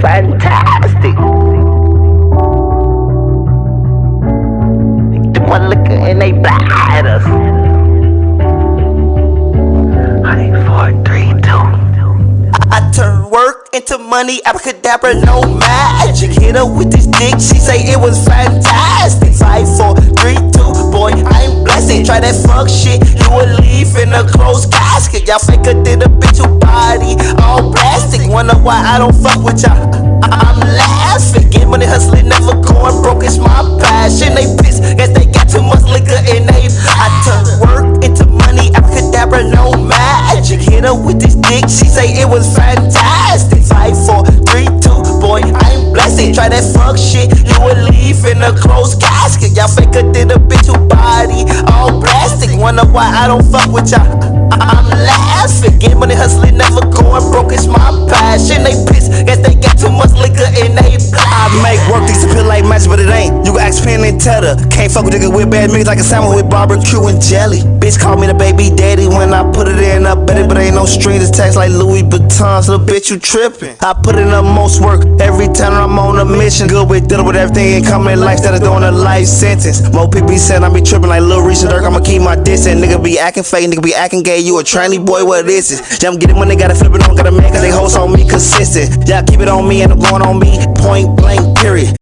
fantastic. They Them my liquor and they blind us. Honey. I, turn work into money, abracadabra, no magic. Hit her with this dick, she say it was fantastic. Five, four, three, two, boy, I'm blessed. Try that fuck shit, you will leave in a closed casket. Y'all faker her did a bitch who Wonder why I don't fuck with y'all. I'm laughing, get money hustling, never going broke. It's my passion. They piss, guess they got too much liquor in they. I turn work into money, abracadabra, no magic. Hit her with this dick, she say it was fantastic. Five, four, three, two, boy, I'm blessed. Try that fuck shit, you will leave in a closed casket. Y'all faker than a bitch who body all plastic. Wonder why I don't fuck with y'all. I'm laughing, get money hustling, never going broke. It's my passion. They piss, guess they got too much liquor in they. I make work these disappear like magic, but it ain't. You can ask Penn and Teller. Can't fuck with nigga with bad mix like a salmon with barbecue and jelly. Bitch call me the baby daddy when I put it in. No strings like Louis Vuitton. So bitch, you tripping. I put in the most work every time I'm on a mission. Good with dealing with everything and coming in life instead of doing a life sentence. Mo people saying I be tripping like Lil Reese and Durk. I'ma keep my distance. Nigga be acting fake, nigga be acting gay. You a tranny boy, what this is? Jump get it when they gotta flip it on, gotta man, cause they host on me consistent. Y'all keep it on me and I'm going on me. Point blank, period.